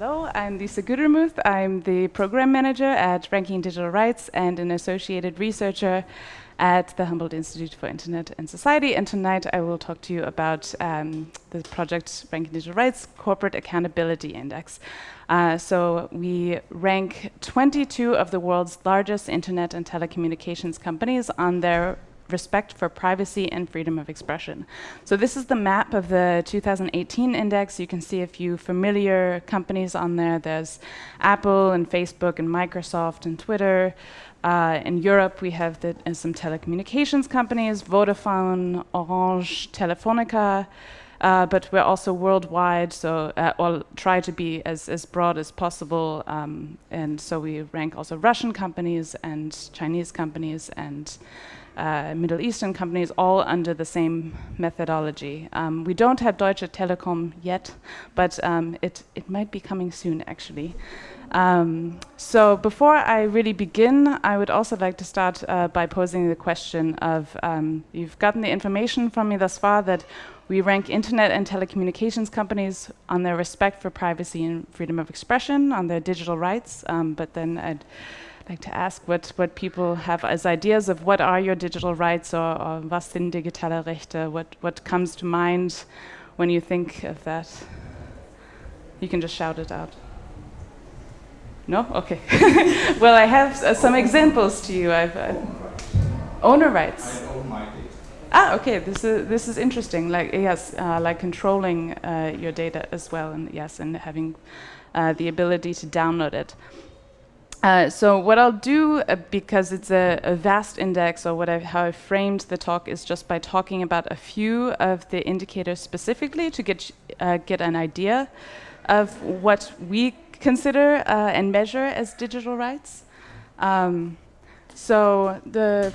Hello, I'm Lisa Gutermuth. I'm the program manager at Ranking Digital Rights and an associated researcher at the Humboldt Institute for Internet and Society. And tonight I will talk to you about um, the project Ranking Digital Rights Corporate Accountability Index. Uh, so we rank 22 of the world's largest internet and telecommunications companies on their respect for privacy and freedom of expression. So this is the map of the 2018 index. You can see a few familiar companies on there. There's Apple and Facebook and Microsoft and Twitter. Uh, in Europe, we have the, uh, some telecommunications companies, Vodafone, Orange, Telefonica, uh, but we're also worldwide, so uh, or try to be as, as broad as possible. Um, and so we rank also Russian companies and Chinese companies and uh, Middle Eastern companies, all under the same methodology. Um, we don't have Deutsche Telekom yet, but um, it, it might be coming soon, actually. Um, so before I really begin, I would also like to start uh, by posing the question of, um, you've gotten the information from me thus far that we rank internet and telecommunications companies on their respect for privacy and freedom of expression, on their digital rights, um, but then I'd like to ask what, what people have as ideas of what are your digital rights or, or was sind digitale Rechte, what, what comes to mind when you think of that. You can just shout it out. No? Okay. well, I have uh, some examples to you. I've, uh, owner rights. Ah, okay. This is this is interesting. Like yes, uh, like controlling uh, your data as well, and yes, and having uh, the ability to download it. Uh, so what I'll do, uh, because it's a, a, vast index, or what I, how I framed the talk is just by talking about a few of the indicators specifically to get uh, get an idea of what we consider uh, and measure as digital rights. Um, so the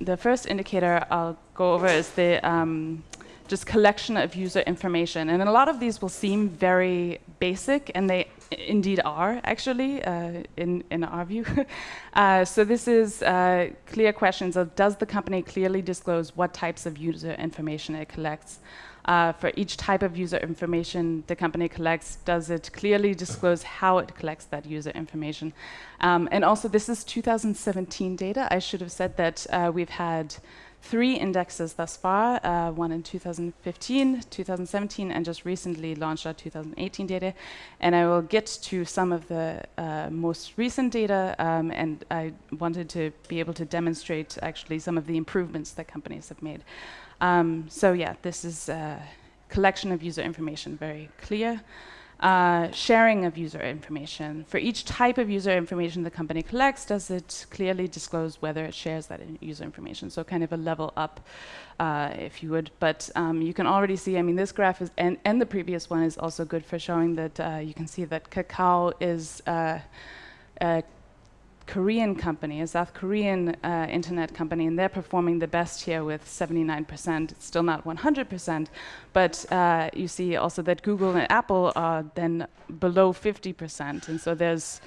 the first indicator I'll go over is the um, just collection of user information, and a lot of these will seem very basic, and they indeed are, actually, uh, in, in our view. uh, so this is uh, clear questions of does the company clearly disclose what types of user information it collects? Uh, for each type of user information the company collects, does it clearly disclose how it collects that user information? Um, and also, this is 2017 data. I should have said that uh, we've had three indexes thus far, uh, one in 2015, 2017, and just recently launched our 2018 data. And I will get to some of the uh, most recent data, um, and I wanted to be able to demonstrate actually some of the improvements that companies have made. Um, so yeah, this is a collection of user information, very clear uh, sharing of user information. For each type of user information the company collects, does it clearly disclose whether it shares that in user information? So kind of a level up, uh, if you would. But um, you can already see, I mean, this graph is, and, and the previous one is also good for showing that uh, you can see that Kakao is uh, Korean company, a South Korean uh, internet company, and they're performing the best here with 79%. It's still not 100%, but uh, you see also that Google and Apple are then below 50%. And so there's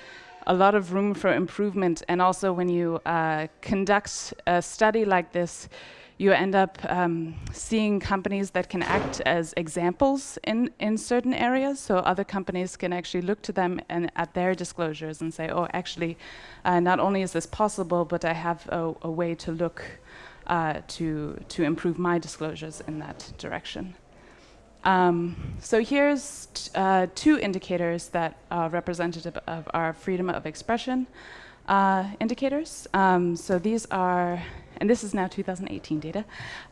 a lot of room for improvement. And also when you uh, conduct a study like this, you end up um, seeing companies that can act as examples in, in certain areas. So other companies can actually look to them and at their disclosures and say, oh, actually, uh, not only is this possible, but I have a, a way to look uh, to, to improve my disclosures in that direction. Um, so here's uh, two indicators that are representative of our freedom of expression uh, indicators. Um, so these are and this is now 2018 data,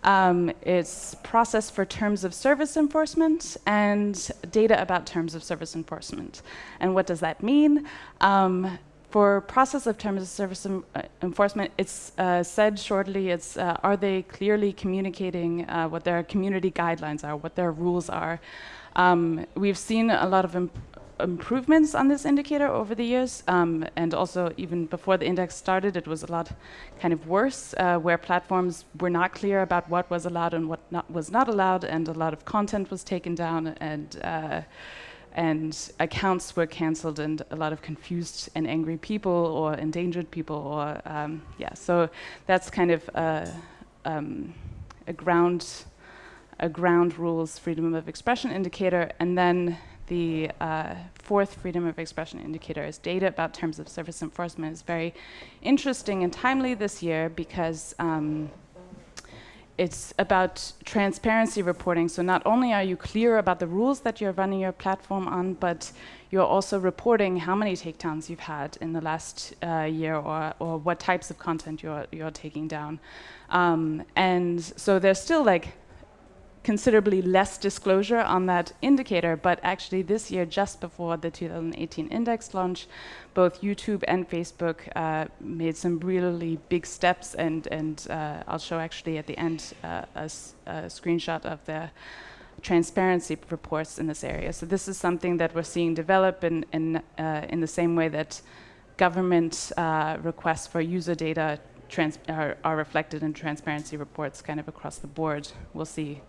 um, it's process for terms of service enforcement and data about terms of service enforcement. And what does that mean? For process of terms of service uh, enforcement, it's uh, said shortly, it's uh, are they clearly communicating uh, what their community guidelines are, what their rules are. Um, we've seen a lot of improvements on this indicator over the years, um, and also even before the index started, it was a lot kind of worse, uh, where platforms were not clear about what was allowed and what not was not allowed, and a lot of content was taken down, and uh, and accounts were cancelled, and a lot of confused and angry people or endangered people, or um, yeah. So that's kind of a, um, a ground a ground rules freedom of expression indicator, and then the uh, fourth freedom of expression indicator is data about terms of service enforcement is very interesting and timely this year because um, it's about transparency reporting. So not only are you clear about the rules that you're running your platform on, but you're also reporting how many takedowns you've had in the last uh, year or, or what types of content you're, you're taking down. Um, and so there's still like considerably less disclosure on that indicator, but actually this year, just before the 2018 index launch, both YouTube and Facebook uh, made some really big steps, and, and uh, I'll show actually at the end uh, a, screenshot of their transparency reports in this area. So this is something that we're seeing develop in, in, uh, in the same way that government uh, requests for user data are, are reflected in transparency reports kind of across the board. We'll see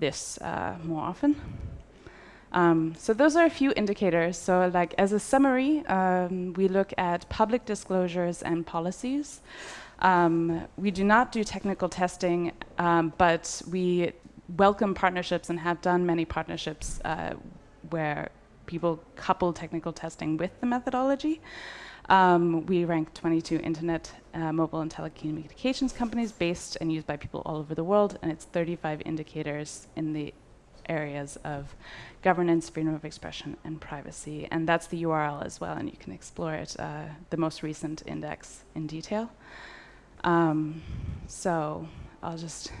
this uh, more often. Um, so those are a few indicators. So like as a summary, um, we look at public disclosures and policies. Um, we do not do technical testing, um, but we welcome partnerships and have done many partnerships uh, where people couple technical testing with the methodology. Um, we rank 22 internet, uh, mobile, and telecommunications companies based and used by people all over the world, and it's 35 indicators in the areas of governance, freedom of expression, and privacy. And that's the URL as well, and you can explore it, uh, the most recent index in detail. Um, so I'll just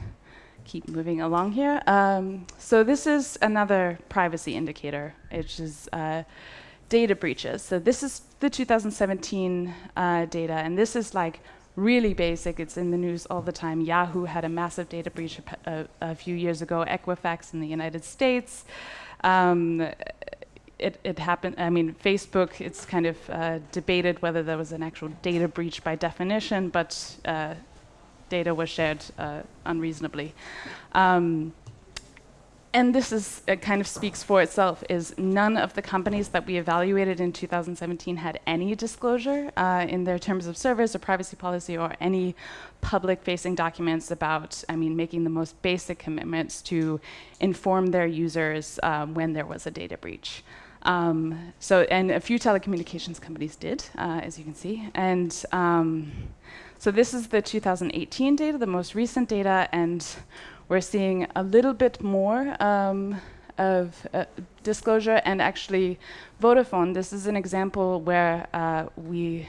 keep moving along here. Um, so this is another privacy indicator, which is uh, data breaches. So this is the 2017 uh, data, and this is like really basic. It's in the news all the time. Yahoo had a massive data breach a, a, few years ago, Equifax in the United States. Um, it, it, happened, I mean, Facebook, it's kind of uh, debated whether there was an actual data breach by definition, but uh, data was shared uh, unreasonably. Um, and this is kind of speaks for itself, is none of the companies that we evaluated in 2017 had any disclosure uh, in their terms of service or privacy policy or any public-facing documents about, I mean, making the most basic commitments to inform their users um, when there was a data breach. Um, so, and a few telecommunications companies did, uh, as you can see. And um, so this is the 2018 data, the most recent data, and we're seeing a little bit more um, of uh, disclosure and actually Vodafone, this is an example where uh, we,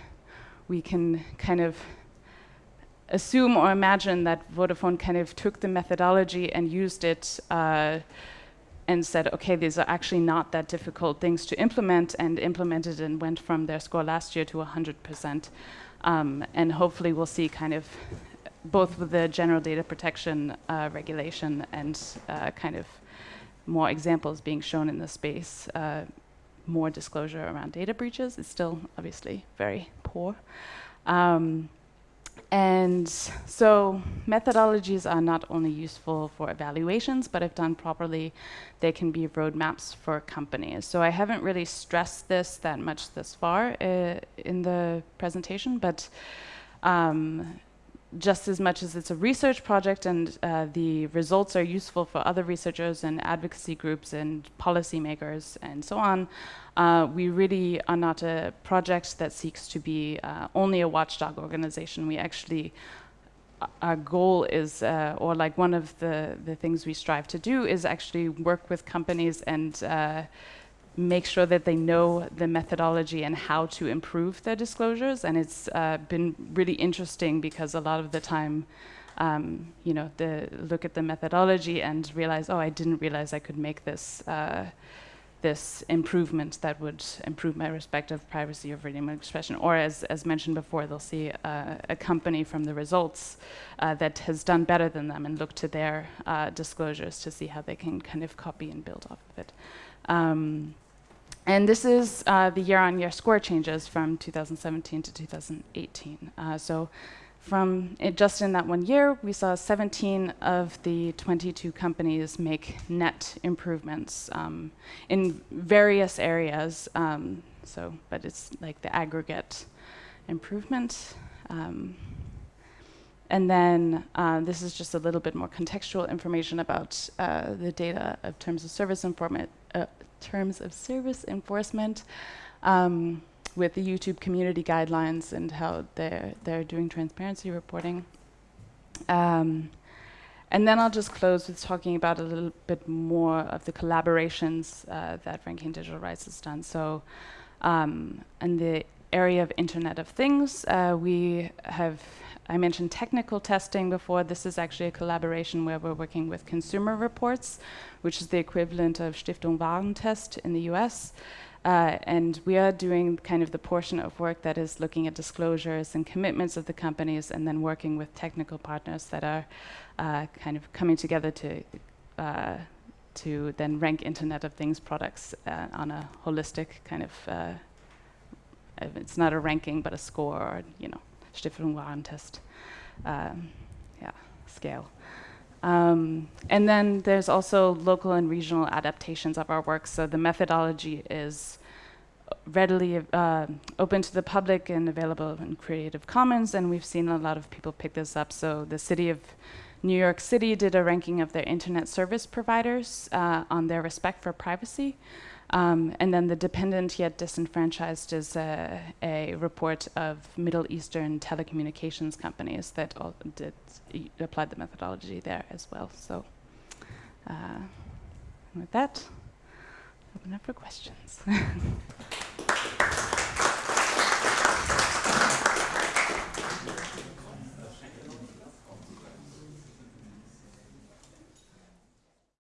we can kind of assume or imagine that Vodafone kind of took the methodology and used it uh, and said, okay, these are actually not that difficult things to implement and implemented and went from their score last year to 100%. Um, and hopefully we'll see kind of both with the general data protection uh, regulation and uh, kind of more examples being shown in the space, uh, more disclosure around data breaches is still obviously very poor. Um, and so methodologies are not only useful for evaluations, but if done properly, they can be roadmaps for companies. So I haven't really stressed this that much thus far uh, in the presentation, but um, just as much as it's a research project and uh, the results are useful for other researchers and advocacy groups and policymakers and so on, uh, we really are not a project that seeks to be uh, only a watchdog organization. We actually, uh, our goal is, uh, or like one of the, the things we strive to do is actually work with companies and uh, make sure that they know the methodology and how to improve their disclosures. And it's uh, been really interesting because a lot of the time, um, you know, the look at the methodology and realize, oh, I didn't realize I could make this uh, this improvement that would improve my respect of privacy or freedom of expression. Or as, as mentioned before, they'll see uh, a company from the results uh, that has done better than them and look to their uh, disclosures to see how they can kind of copy and build off of it. Um, and this is uh, the year-on-year -year score changes from 2017 to 2018. Uh, so from it, just in that one year, we saw 17 of the 22 companies make net improvements um, in various areas. Um, so, but it's like the aggregate improvement. Um, and then uh, this is just a little bit more contextual information about uh, the data of terms of service uh, terms of service enforcement um, with the YouTube community guidelines and how they're, they're doing transparency reporting. Um, and then I'll just close with talking about a little bit more of the collaborations uh, that Ranking Digital Rights has done. So um, the area of Internet of Things, uh, we have, I mentioned technical testing before. This is actually a collaboration where we're working with Consumer Reports, which is the equivalent of Stiftung Warentest in the US. Uh, and we are doing kind of the portion of work that is looking at disclosures and commitments of the companies and then working with technical partners that are uh, kind of coming together to uh, to then rank Internet of Things products uh, on a holistic kind of uh, it's not a ranking but a score or you know Stiftung Warentest um, yeah scale. Um, and then there's also local and regional adaptations of our work. So the methodology is readily uh, open to the public and available in Creative Commons, and we've seen a lot of people pick this up. So the city of New York City did a ranking of their internet service providers uh, on their respect for privacy. Um, and then the dependent yet disenfranchised is a, a, report of Middle Eastern telecommunications companies that did applied the methodology there as well. So uh, with that, open up for questions.